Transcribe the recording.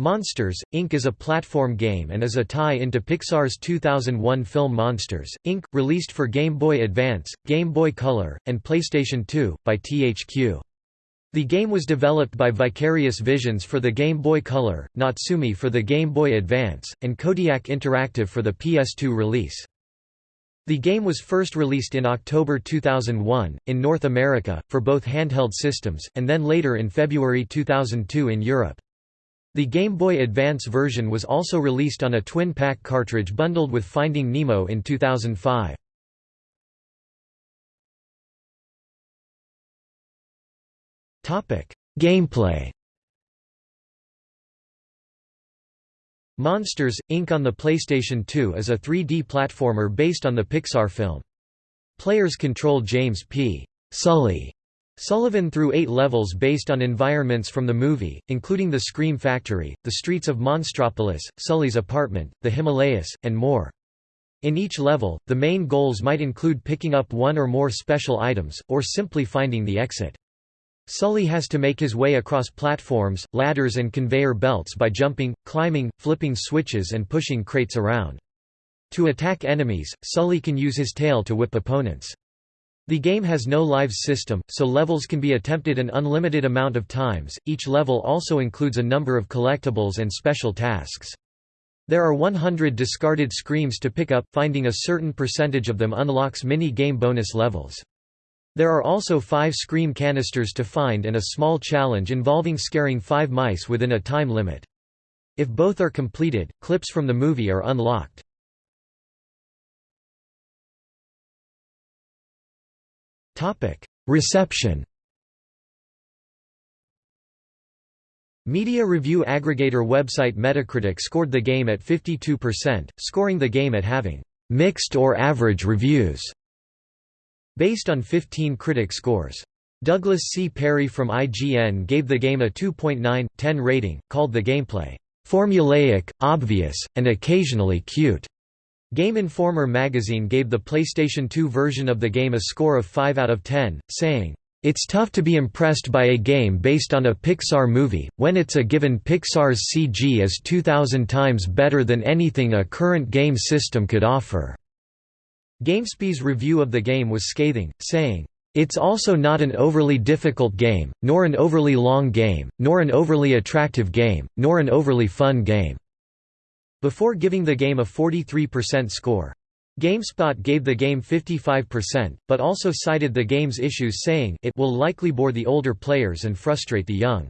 Monsters, Inc. is a platform game and is a tie-into Pixar's 2001 film Monsters, Inc., released for Game Boy Advance, Game Boy Color, and PlayStation 2, by THQ. The game was developed by Vicarious Visions for the Game Boy Color, Natsume for the Game Boy Advance, and Kodiak Interactive for the PS2 release. The game was first released in October 2001, in North America, for both handheld systems, and then later in February 2002 in Europe. The Game Boy Advance version was also released on a twin-pack cartridge bundled with Finding Nemo in 2005. Gameplay Monsters, Inc. on the PlayStation 2 is a 3D platformer based on the Pixar film. Players control James P. Sully Sullivan through eight levels based on environments from the movie, including the Scream Factory, the streets of Monstropolis, Sully's apartment, the Himalayas, and more. In each level, the main goals might include picking up one or more special items, or simply finding the exit. Sully has to make his way across platforms, ladders and conveyor belts by jumping, climbing, flipping switches and pushing crates around. To attack enemies, Sully can use his tail to whip opponents. The game has no lives system, so levels can be attempted an unlimited amount of times. Each level also includes a number of collectibles and special tasks. There are 100 discarded screams to pick up, finding a certain percentage of them unlocks mini-game bonus levels. There are also five scream canisters to find and a small challenge involving scaring five mice within a time limit. If both are completed, clips from the movie are unlocked. Reception Media review aggregator website Metacritic scored the game at 52%, scoring the game at having «mixed or average reviews» based on 15 critic scores. Douglas C. Perry from IGN gave the game a 2.9/10 rating, called the gameplay «formulaic, obvious, and occasionally cute». Game Informer magazine gave the PlayStation 2 version of the game a score of 5 out of 10, saying, "...it's tough to be impressed by a game based on a Pixar movie, when it's a given Pixar's CG is 2,000 times better than anything a current game system could offer." GameSpy's review of the game was scathing, saying, it's also not an overly difficult game, nor an overly long game, nor an overly attractive game, nor an overly fun game before giving the game a 43% score. GameSpot gave the game 55%, but also cited the game's issues saying it will likely bore the older players and frustrate the young.